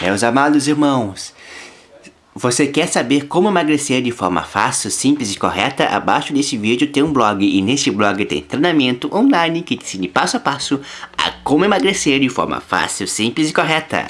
Né, Meus amados irmãos, você quer saber como emagrecer de forma fácil, simples e correta? Abaixo desse vídeo tem um blog e nesse blog tem treinamento online que te ensina passo a passo a como emagrecer de forma fácil, simples e correta.